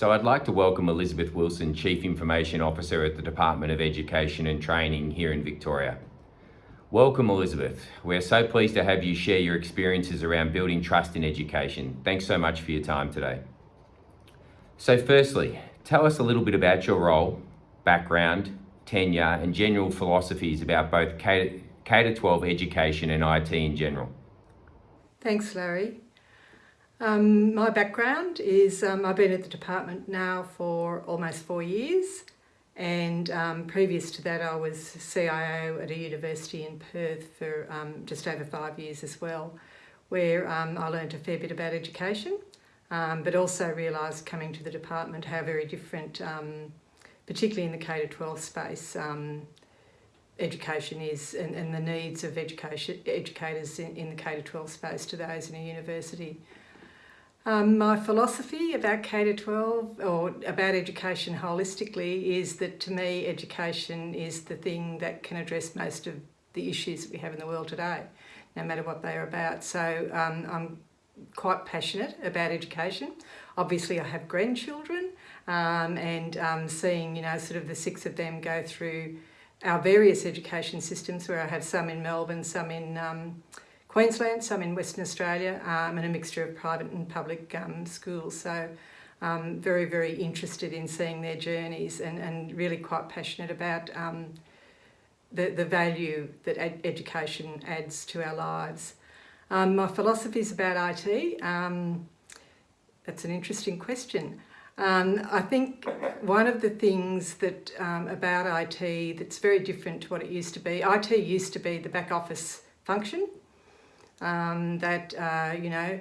So I'd like to welcome Elizabeth Wilson, Chief Information Officer at the Department of Education and Training here in Victoria. Welcome Elizabeth. We're so pleased to have you share your experiences around building trust in education. Thanks so much for your time today. So firstly, tell us a little bit about your role, background, tenure and general philosophies about both K-12 education and IT in general. Thanks Larry. Um, my background is um, I've been at the department now for almost four years and um, previous to that I was CIO at a university in Perth for um, just over five years as well where um, I learned a fair bit about education um, but also realised coming to the department how very different, particularly in the K-12 space, education is and, and, the needs of education educators in, in the K-12 space to those in a university. Um, my philosophy about K-12 or about education holistically is that to me education is the thing that can address most of the issues that we have in the world today, no matter what they are about. So um, I'm quite passionate about education. Obviously I have grandchildren um, and um, seeing, you know, sort of the six of them go through our various education systems where I have some in Melbourne, some in Queensland, some in Western Australia, I'm um, and a mixture of private and public um, schools. So um, very, very interested in seeing their journeys and, and really quite passionate about um, the, the value that ed education adds to our lives. Um, my philosophy is about IT. Um, that's an interesting question. I think one of the things that about IT that's very different to what it used to be, IT used to be the back office function um, that, uh, you know,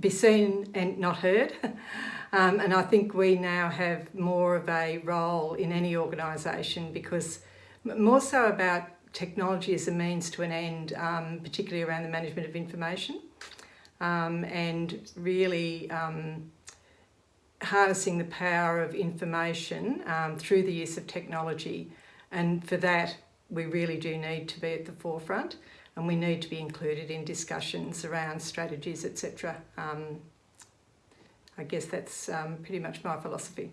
be seen and not heard. um, and I think we now have more of a role in any organisation because more so about technology as a means to an end, um, particularly around the management of information um, and really um, harnessing the power of information um, through the use of technology. And for that, we really do need to be at the forefront and we need to be included in discussions around strategies, etc. Um, I guess that's um, pretty much my philosophy.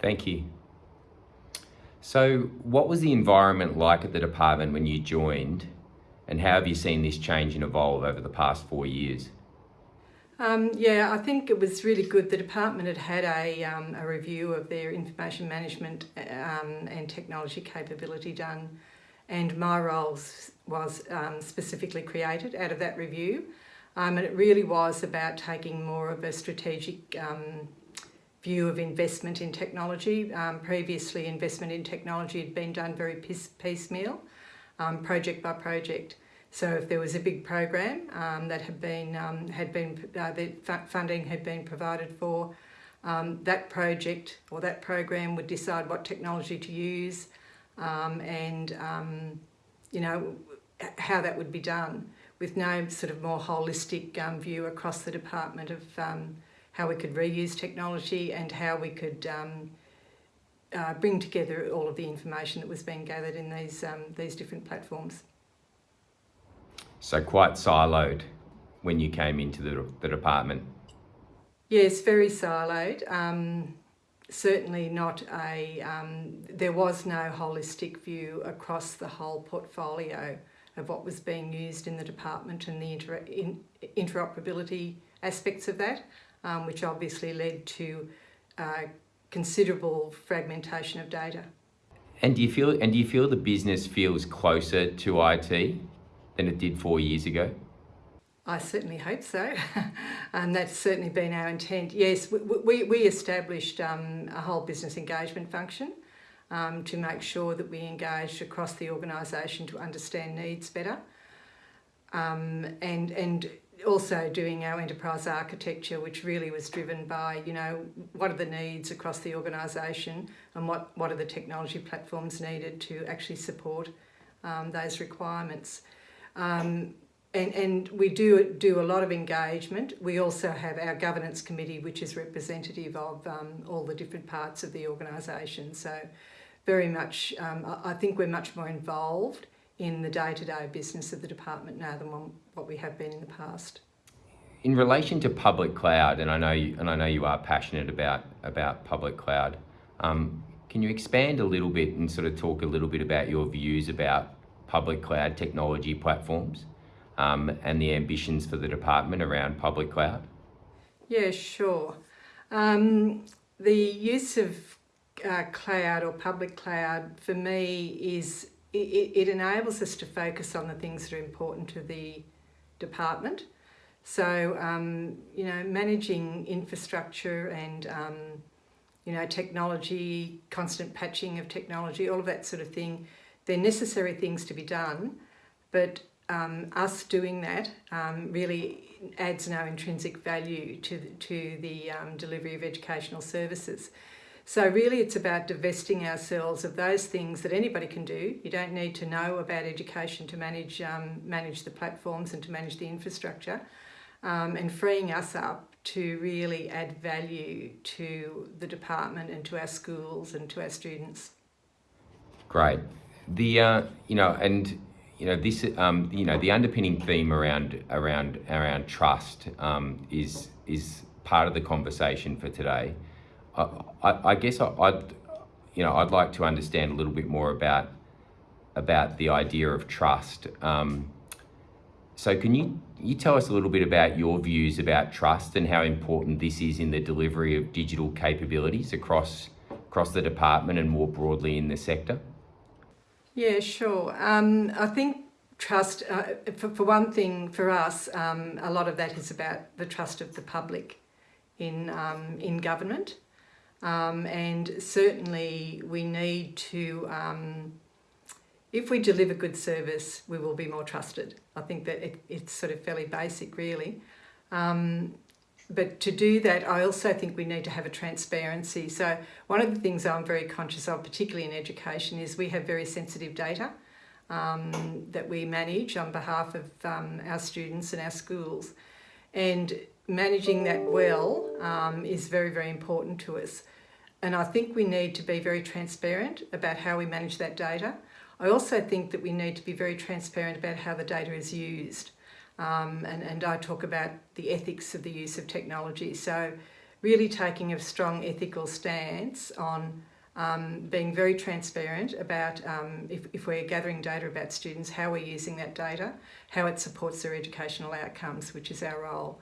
Thank you. So what was the environment like at the department when you joined and how have you seen this change and evolve over the past four years? Um, yeah, I think it was really good. The department had had a, um, a review of their information management um, and technology capability done and my role was um, specifically created out of that review. Um, and it really was about taking more of a strategic um, view of investment in technology. Previously, investment in technology had been done very piecemeal, um, project by project. So if there was a big program um, that had been, had been uh, funding had been provided for, that project or that program would decide what technology to use, um, and um, you know how that would be done with no sort of more holistic um, view across the department of um, how we could reuse technology and how we could um, uh, bring together all of the information that was being gathered in these um, these different platforms. So quite siloed when you came into the, the department. Yes, very siloed. Um, certainly not a, um, there was no holistic view across the whole portfolio of what was being used in the department and the inter in, interoperability aspects of that, um, which obviously led to uh, considerable fragmentation of data. And do you feel and do you feel the business feels closer to IT than it did four years ago? I certainly hope so, and that's certainly been our intent. Yes, we, we, we established um, a whole business engagement function um, to make sure that we engaged across the organisation to understand needs better, um, and and also doing our enterprise architecture, which really was driven by you know what are the needs across the organisation and what what are the technology platforms needed to actually support um, those requirements. Um, and, and we do do a lot of engagement. We also have our governance committee, which is representative of um, all the different parts of the organisation. So very much, um, I think we're much more involved in the day-to-day -day business of the department now than what we have been in the past. in relation to public cloud, and I know you, and I know you are passionate about about public cloud. Um, can you expand a little bit and sort of talk a little bit about your views about public cloud technology platforms um, and the ambitions for the department around public cloud? Yeah, sure. Um, the use of uh, cloud or public cloud for me is it, it enables us to focus on the things that are important to the department. So, um, you know, managing infrastructure and, um, you know, technology, constant patching of technology, all of that sort of thing, they're necessary things to be done, but um, us doing that um, really adds no intrinsic value to, to the um, delivery of educational services. So really it's about divesting ourselves of those things that anybody can do. You don't need to know about education to manage, um, manage the platforms and to manage the infrastructure um, and freeing us up to really add value to the department and to our schools and to our students. Great. The, uh, you know, and you know this um, you know the underpinning theme around around around trust um, is is part of the conversation for today. I, I, I guess I, would you know I'd like to understand a little bit more about about the idea of trust. Um, so can you you tell us a little bit about your views about trust and how important this is in the delivery of digital capabilities across across the department and more broadly in the sector? Yeah, sure. Um, I think trust, uh, for, for one thing, for us, um, a lot of that is about the trust of the public in, um, in government. Um, and certainly we need to, um, if we deliver good service, we will be more trusted. I think that it, it's sort of fairly basic, really. Um, but to do that, I also think we need to have a transparency. So one of the things I'm very conscious of, particularly in education, is we have very sensitive data um, that we manage on behalf of um, our students and our schools. And managing that well um, is very, very important to us. And I think we need to be very transparent about how we manage that data. I also think that we need to be very transparent about how the data is used. Um, and, and I talk about the ethics of the use of technology. So really taking a strong ethical stance on um, being very transparent about um, if, if we're gathering data about students, how we're using that data, how it supports their educational outcomes, which is our role.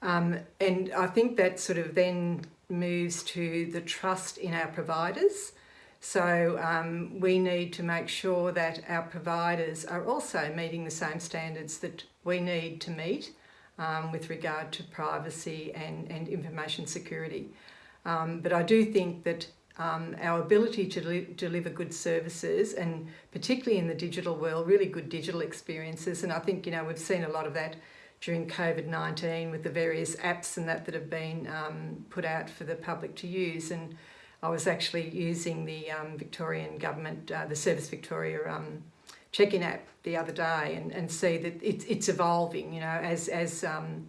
Um, and I think that sort of then moves to the trust in our providers. So um, we need to make sure that our providers are also meeting the same standards that we need to meet um, with regard to privacy and, and information security. Um, but I do think that um, our ability to deli deliver good services and particularly in the digital world, really good digital experiences. And I think, you know, we've seen a lot of that during COVID-19 with the various apps and that that have been um, put out for the public to use. And I was actually using the um, Victorian government, uh, the Service Victoria um, check-in app the other day and, and see that it's, it's evolving, you know, as, as, um,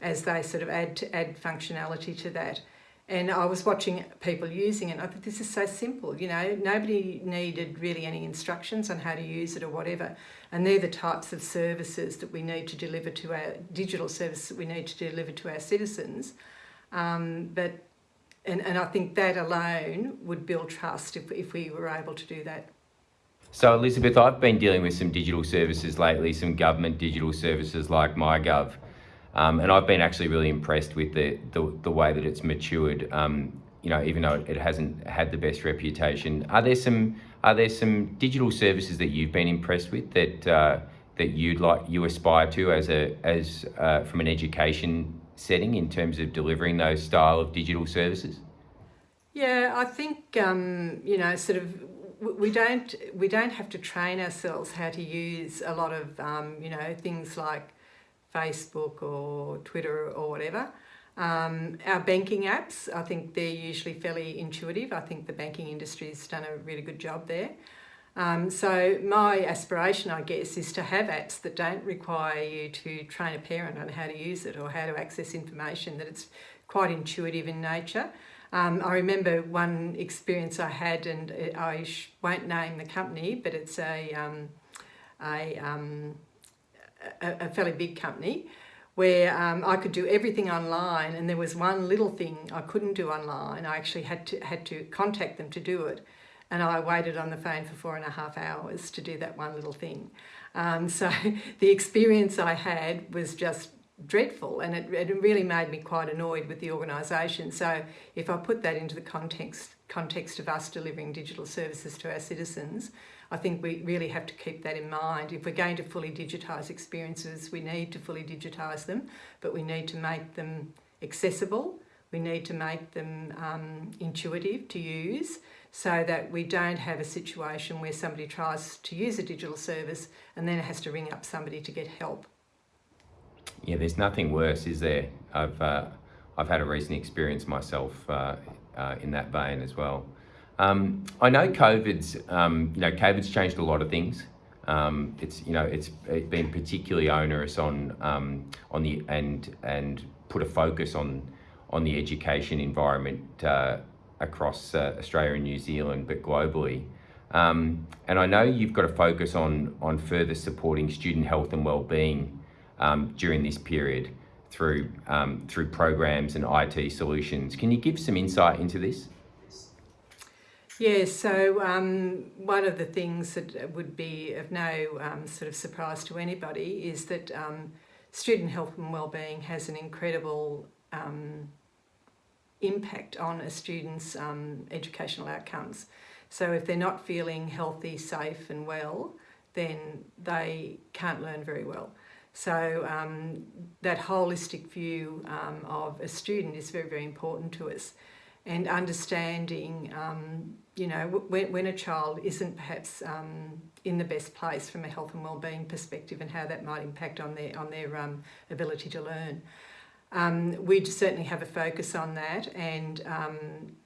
as they sort of add, add functionality to that. And I was watching people using it. I thought this is so simple, you know, nobody needed really any instructions on how to use it or whatever. And they're the types of services that we need to deliver to our digital services that we need to deliver to our citizens. Um, but and, and I think that alone would build trust if, if we were able to do that. So Elizabeth, I've been dealing with some digital services lately, some government digital services like MyGov, um, and I've been actually really impressed with the, the, the way that it's matured. Um, you know, even though it hasn't had the best reputation, are there some are there some digital services that you've been impressed with that uh, that you'd like you aspire to as a as uh, from an education setting in terms of delivering those style of digital services? Yeah, I think um, you know, sort of we don't we don't have to train ourselves how to use a lot of um, you know things like Facebook or Twitter or whatever. Um, our banking apps, I think they're usually fairly intuitive. I think the banking industry has done a really good job there. Um, so my aspiration, I guess, is to have apps that don't require you to train a parent on how to use it or how to access information, that it's quite intuitive in nature. Um, I remember one experience I had, and I won't name the company, but it's a, um, a, um, a, a, fairly big company, where um, I could do everything online and there was one little thing I couldn't do online. I actually had to, had to contact them to do it and I waited on the phone for four and a half hours to do that one little thing. Um, so the experience I had was just dreadful and it, it really made me quite annoyed with the organisation. So if I put that into the context, context of us delivering digital services to our citizens, I think we really have to keep that in mind. If we're going to fully digitise experiences, we need to fully digitise them, but we need to make them accessible. We need to make them um, intuitive to use so that we don't have a situation where somebody tries to use a digital service and then has to ring up somebody to get help. Yeah, there's nothing worse, is there? I've, uh, I've had a recent experience myself uh, uh, in that vein as well. Um, I know COVID's, um, you know, COVID's changed a lot of things. Um, it's, you know, it's been particularly onerous on, um, on the, and, and put a focus on, on the education environment uh, across uh, Australia and New Zealand, but globally. Um, and I know you've got a focus on, on further supporting student health and wellbeing um, during this period through, through programs and IT solutions. Can you give some insight into this? Yes. Yeah, so um, one of the things that would be of no um, sort of surprise to anybody is that um, student health and wellbeing has an incredible um, impact on a student's um, educational outcomes. So if they're not feeling healthy, safe and well, then they can't learn very well. So um, that holistic view of a student is very, very important to us and understanding, um, you know, when, when a child isn't perhaps um, in the best place from a health and wellbeing perspective and how that might impact on their, on their um, ability to learn. Um, we certainly have a focus on that and um,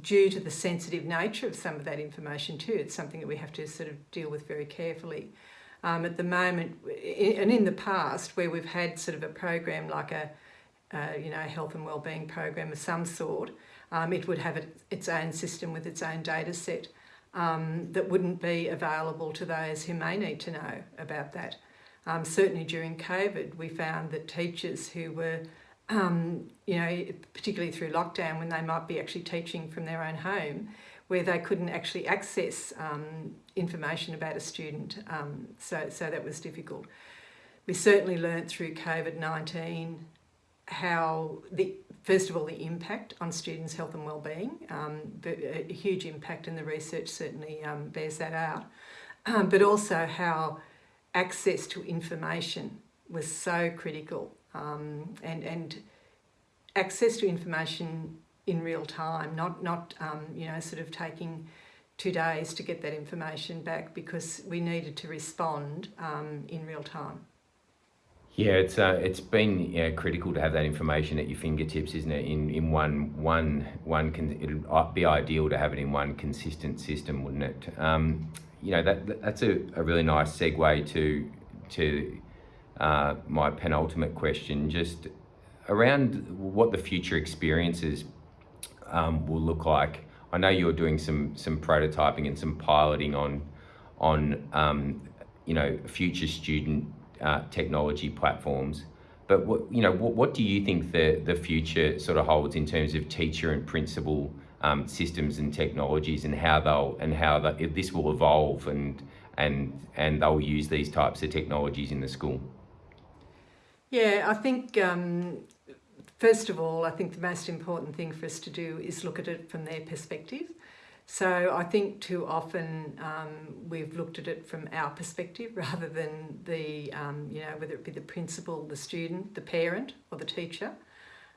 due to the sensitive nature of some of that information too, it's something that we have to sort of deal with very carefully. Um, at the moment, and in the past, where we've had sort of a program like a uh, you know, health and wellbeing program of some sort, um, it would have it, its own system with its own data set um, that wouldn't be available to those who may need to know about that. Um, certainly during COVID, we found that teachers who were, um, you know, particularly through lockdown when they might be actually teaching from their own home, where they couldn't actually access um, information about a student, um, so, so that was difficult. We certainly learnt through COVID-19 how the first of all the impact on students' health and well-being, um, a huge impact, and the research certainly um, bears that out. But also how access to information was so critical, um, and and access to information in real time, not not um, you know sort of taking two days to get that information back because we needed to respond um, in real time. Yeah, it's uh, it's been critical to have that information at your fingertips, isn't it? In in one one one it'd uh, be ideal to have it in one consistent system, wouldn't it? Um, you know that that's a, a really nice segue to to uh, my penultimate question, just around what the future experiences um, will look like. I know you're doing some some prototyping and some piloting on on um, you know future student uh, technology platforms. But what, you know, what, what do you think the, the future sort of holds in terms of teacher and principal um, systems and technologies and how they'll and how the, this will evolve and and and they'll use these types of technologies in the school? Yeah, I think um, first of all, I think the most important thing for us to do is look at it from their perspective. So I think too often um, we've looked at it from our perspective rather than the, um, you know, whether it be the principal, the student, the parent or the teacher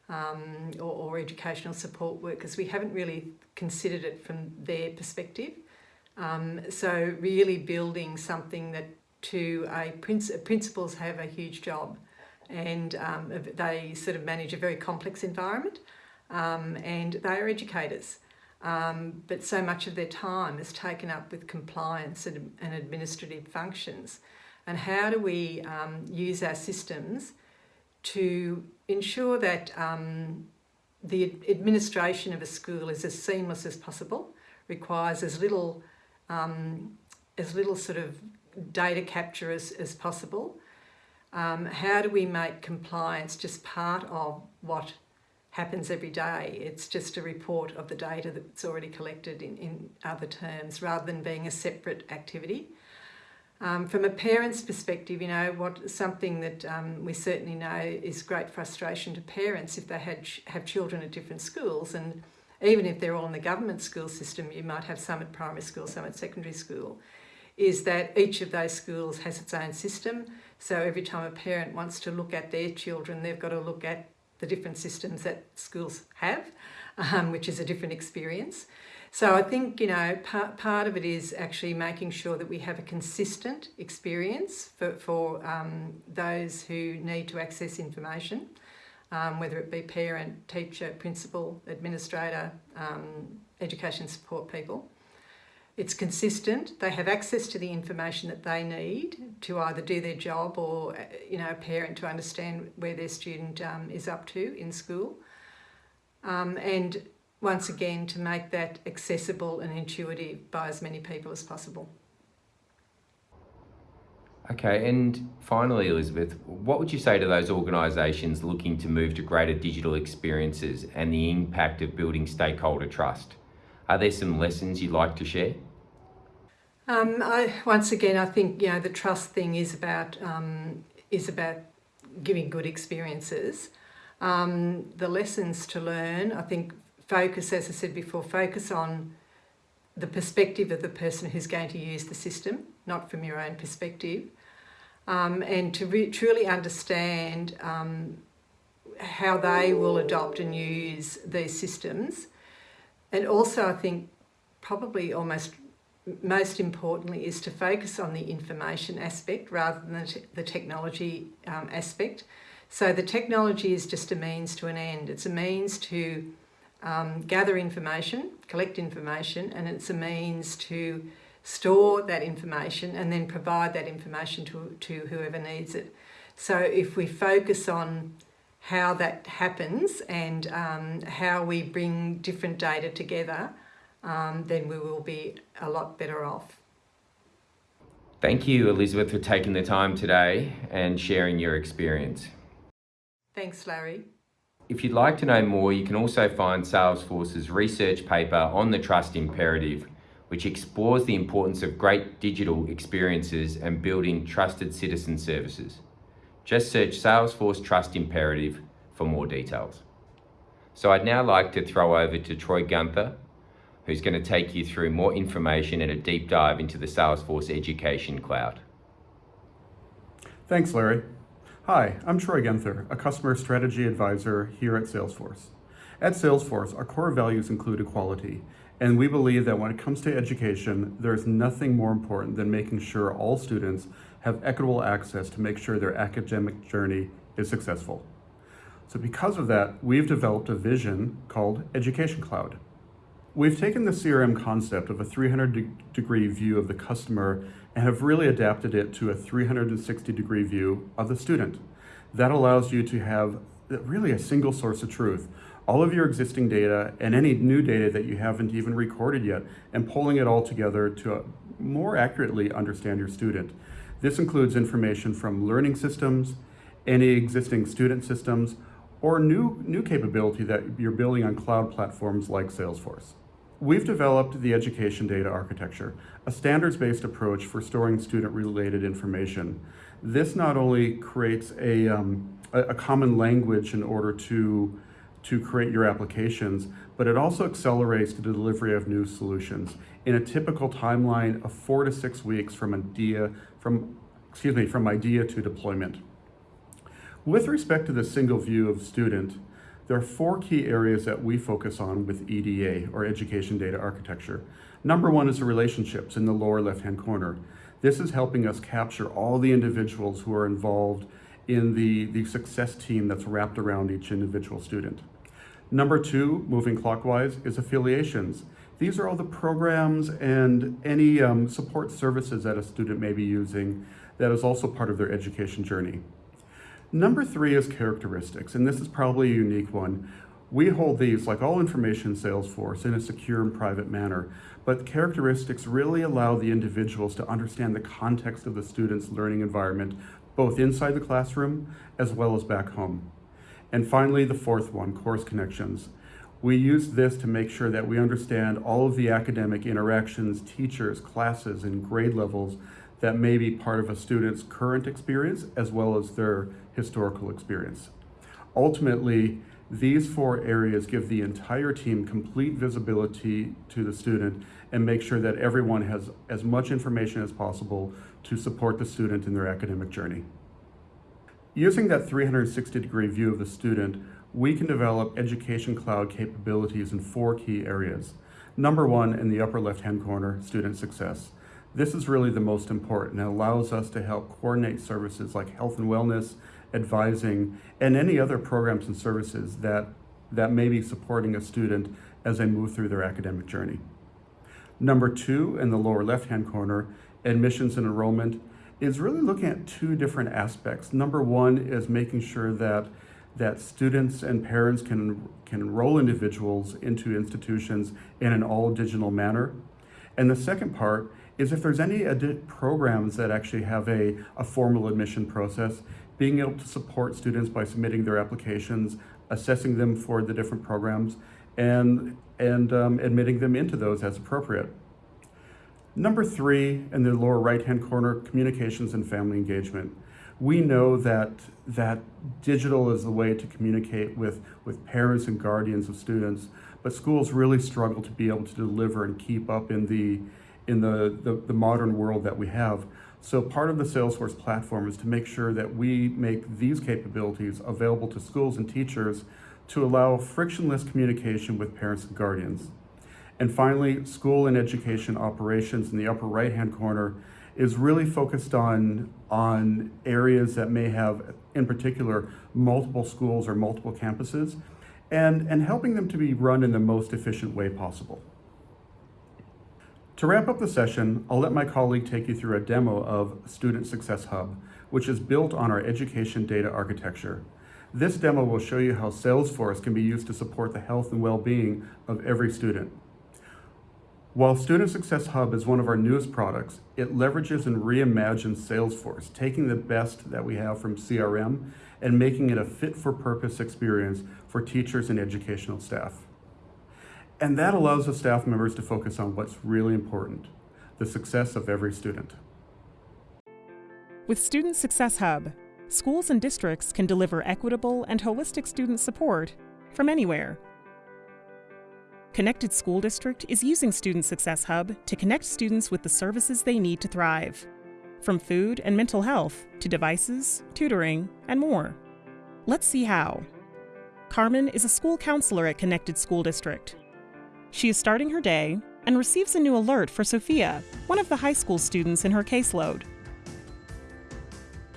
um, or, or, educational support workers. We haven't really considered it from their perspective. Um, so really building something that to a princ principals have a huge job and um, they sort of manage a very complex environment um, and they are educators. Um, but so much of their time is taken up with compliance and, and administrative functions. And how do we um, use our systems to ensure that um, the administration of a school is as seamless as possible, requires as little, um, as little sort of data capture as, as possible, Um, how do we make compliance just part of what happens every day? It's just a report of the data that's already collected in, in other terms rather than being a separate activity. Um, from a parent's perspective, you know, what something that um, we certainly know is great frustration to parents if they had have children at different schools, and even if they're all in the government school system, you might have some at primary school, some at secondary school. Is that each of those schools has its own system, so every time a parent wants to look at their children, they've got to look at the different systems that schools have, um, which is a different experience. So I think, you know, part, part of it is actually making sure that we have a consistent experience for, for um, those who need to access information, um, whether it be parent, teacher, principal, administrator, um, education support people. It's consistent, they have access to the information that they need to either do their job or, you know, a parent to understand where their student um, is up to in school. Um, and once again to make that accessible and intuitive by as many people as possible. Okay, and finally, Elizabeth, what would you say to those organisations looking to move to greater digital experiences and the impact of building stakeholder trust? Are there some lessons you'd like to share? Um, I, once again, I think you know the trust thing is about um, is about giving good experiences. Um, the lessons to learn, I think, focus, as I said before, focus on the perspective of the person who's going to use the system, not from your own perspective, um, and to truly understand um, how they will adopt and use these systems. And also, I think, probably almost most importantly, is to focus on the information aspect rather than the technology um, aspect. So the technology is just a means to an end. It's a means to um, gather information, collect information, and it's a means to store that information and then provide that information to, to whoever needs it. So if we focus on how that happens and um, how we bring different data together, um, then we will be a lot better off. Thank you, Elizabeth, for taking the time today and sharing your experience. Thanks, Larry. If you'd like to know more, you can also find Salesforce's research paper on the trust imperative, which explores the importance of great digital experiences and building trusted citizen services. Just search Salesforce Trust Imperative for more details. So I'd now like to throw over to Troy Gunther, who's going to take you through more information and a deep dive into the Salesforce Education Cloud. Thanks, Larry. Hi, I'm Troy Gunther, a customer strategy advisor here at Salesforce. At Salesforce, our core values include equality, and we believe that when it comes to education, there is nothing more important than making sure all students have equitable access to make sure their academic journey is successful. So because of that, we've developed a vision called Education Cloud. We've taken the CRM concept of a 300 degree view of the customer and have really adapted it to a 360 degree view of the student. That allows you to have uh, really a single source of truth. All of your existing data and any new data that you haven't even recorded yet and pulling it all together to uh, more accurately understand your student. This includes information from learning systems, any existing student systems, or new, new capability that you're building on cloud platforms like Salesforce. We've developed the education data architecture, a standards-based approach for storing student-related information. This not only creates a, um, a, a common language in order to, to create your applications, but it also accelerates the delivery of new solutions in a typical timeline of four to six weeks from idea, from, excuse me, from idea to deployment. With respect to the single view of student, there are four key areas that we focus on with EDA, or Education Data Architecture. Number one is the relationships in the lower left-hand corner. This is helping us capture all the individuals who are involved in the, the success team that's wrapped around each individual student. Number two, moving clockwise, is affiliations. These are all the programs and any um, support services that a student may be using that is also part of their education journey. Number three is characteristics, and this is probably a unique one. We hold these, like all information in Salesforce, in a secure and private manner, but characteristics really allow the individuals to understand the context of the student's learning environment both inside the classroom as well as back home. And finally, the fourth one, course connections. We use this to make sure that we understand all of the academic interactions, teachers, classes, and grade levels that may be part of a student's current experience as well as their historical experience. Ultimately, these four areas give the entire team complete visibility to the student and make sure that everyone has as much information as possible to support the student in their academic journey. Using that 360 degree view of the student, we can develop Education Cloud capabilities in four key areas. Number one, in the upper left-hand corner, student success. This is really the most important. It allows us to help coordinate services like health and wellness, advising, and any other programs and services that, that may be supporting a student as they move through their academic journey. Number two, in the lower left-hand corner, admissions and enrollment, is really looking at two different aspects. Number one is making sure that that students and parents can, can enroll individuals into institutions in an all digital manner. And the second part is if there's any programs that actually have a, a formal admission process, being able to support students by submitting their applications, assessing them for the different programs, and, and um, admitting them into those as appropriate. Number three, in the lower right-hand corner, communications and family engagement. We know that, that digital is the way to communicate with, with parents and guardians of students, but schools really struggle to be able to deliver and keep up in the, in the, the, the modern world that we have. So part of the Salesforce platform is to make sure that we make these capabilities available to schools and teachers to allow frictionless communication with parents and guardians. And finally, school and education operations in the upper right-hand corner is really focused on, on areas that may have, in particular, multiple schools or multiple campuses, and, and helping them to be run in the most efficient way possible. To wrap up the session, I'll let my colleague take you through a demo of Student Success Hub, which is built on our education data architecture. This demo will show you how Salesforce can be used to support the health and well-being of every student. While Student Success Hub is one of our newest products, it leverages and reimagines Salesforce, taking the best that we have from CRM and making it a fit-for-purpose experience for teachers and educational staff. And that allows the staff members to focus on what's really important, the success of every student. With Student Success Hub, schools and districts can deliver equitable and holistic student support from anywhere. Connected School District is using Student Success Hub to connect students with the services they need to thrive, from food and mental health to devices, tutoring, and more. Let's see how. Carmen is a school counselor at Connected School District she is starting her day and receives a new alert for Sophia, one of the high school students in her caseload.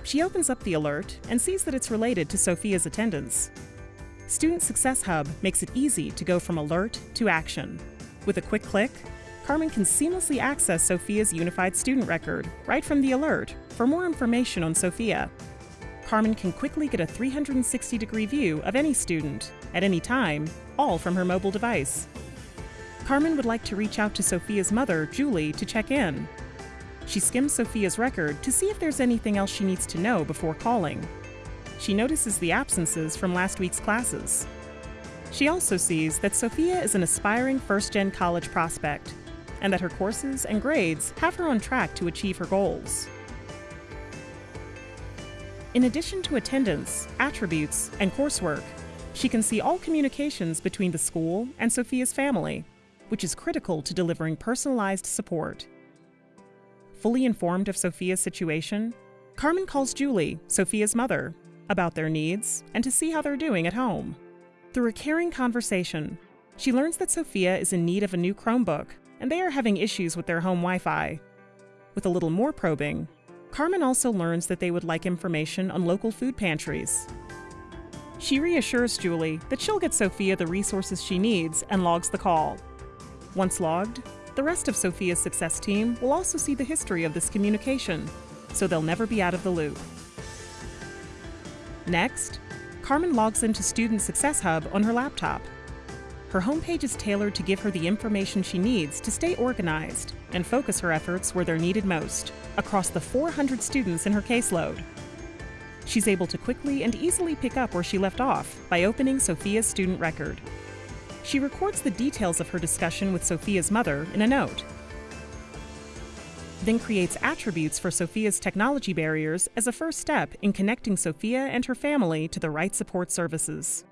She opens up the alert and sees that it's related to Sophia's attendance. Student Success Hub makes it easy to go from alert to action. With a quick click, Carmen can seamlessly access Sophia's unified student record right from the alert for more information on Sophia. Carmen can quickly get a 360 degree view of any student, at any time, all from her mobile device. Carmen would like to reach out to Sophia's mother, Julie, to check in. She skims Sophia's record to see if there's anything else she needs to know before calling. She notices the absences from last week's classes. She also sees that Sophia is an aspiring first gen college prospect and that her courses and grades have her on track to achieve her goals. In addition to attendance, attributes, and coursework, she can see all communications between the school and Sophia's family which is critical to delivering personalized support. Fully informed of Sophia's situation, Carmen calls Julie, Sophia's mother, about their needs and to see how they're doing at home. Through a caring conversation, she learns that Sophia is in need of a new Chromebook and they are having issues with their home Wi Fi. With a little more probing, Carmen also learns that they would like information on local food pantries. She reassures Julie that she'll get Sophia the resources she needs and logs the call. Once logged, the rest of Sophia's success team will also see the history of this communication, so they'll never be out of the loop. Next, Carmen logs into Student Success Hub on her laptop. Her homepage is tailored to give her the information she needs to stay organized and focus her efforts where they're needed most, across the 400 students in her caseload. She's able to quickly and easily pick up where she left off by opening Sophia's student record. She records the details of her discussion with Sophia's mother in a note, then creates attributes for Sophia's technology barriers as a first step in connecting Sophia and her family to the right support services.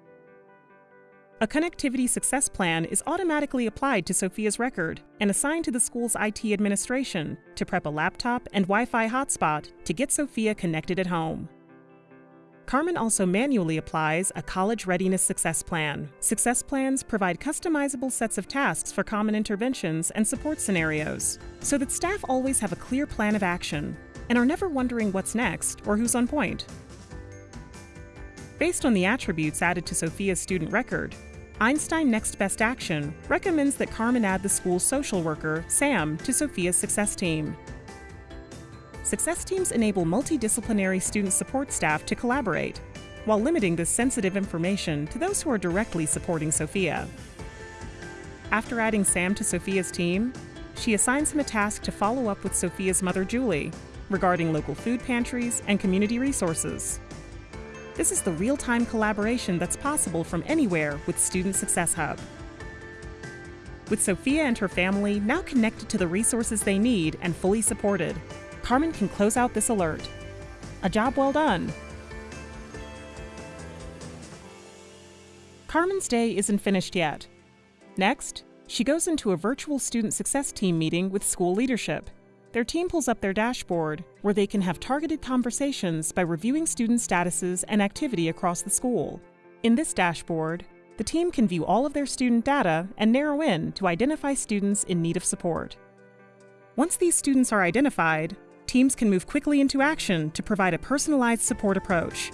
A connectivity success plan is automatically applied to Sophia's record and assigned to the school's IT administration to prep a laptop and Wi Fi hotspot to get Sophia connected at home. Carmen also manually applies a college readiness success plan. Success plans provide customizable sets of tasks for common interventions and support scenarios, so that staff always have a clear plan of action and are never wondering what's next or who's on point. Based on the attributes added to Sophia's student record, Einstein Next Best Action recommends that Carmen add the school's social worker, Sam, to Sophia's success team. Success teams enable multidisciplinary student support staff to collaborate, while limiting this sensitive information to those who are directly supporting Sophia. After adding Sam to Sophia's team, she assigns him a task to follow up with Sophia's mother, Julie, regarding local food pantries and community resources. This is the real time collaboration that's possible from anywhere with Student Success Hub. With Sophia and her family now connected to the resources they need and fully supported, Carmen can close out this alert. A job well done. Carmen's day isn't finished yet. Next, she goes into a virtual student success team meeting with school leadership. Their team pulls up their dashboard, where they can have targeted conversations by reviewing student statuses and activity across the school. In this dashboard, the team can view all of their student data and narrow in to identify students in need of support. Once these students are identified, teams can move quickly into action to provide a personalized support approach,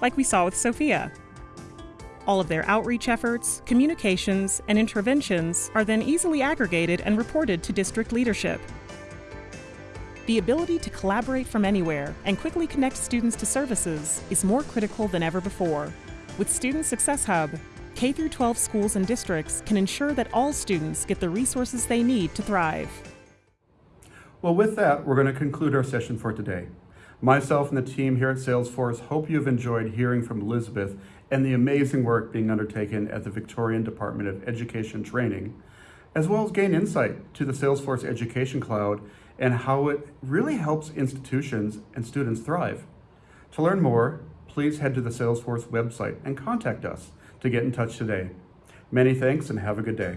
like we saw with Sophia. All of their outreach efforts, communications, and interventions are then easily aggregated and reported to district leadership. The ability to collaborate from anywhere and quickly connect students to services is more critical than ever before. With Student Success Hub, K 12 schools and districts can ensure that all students get the resources they need to thrive. Well, with that, we're going to conclude our session for today. Myself and the team here at Salesforce hope you've enjoyed hearing from Elizabeth and the amazing work being undertaken at the Victorian Department of Education Training, as well as gain insight to the Salesforce Education Cloud and how it really helps institutions and students thrive. To learn more, please head to the Salesforce website and contact us to get in touch today. Many thanks and have a good day.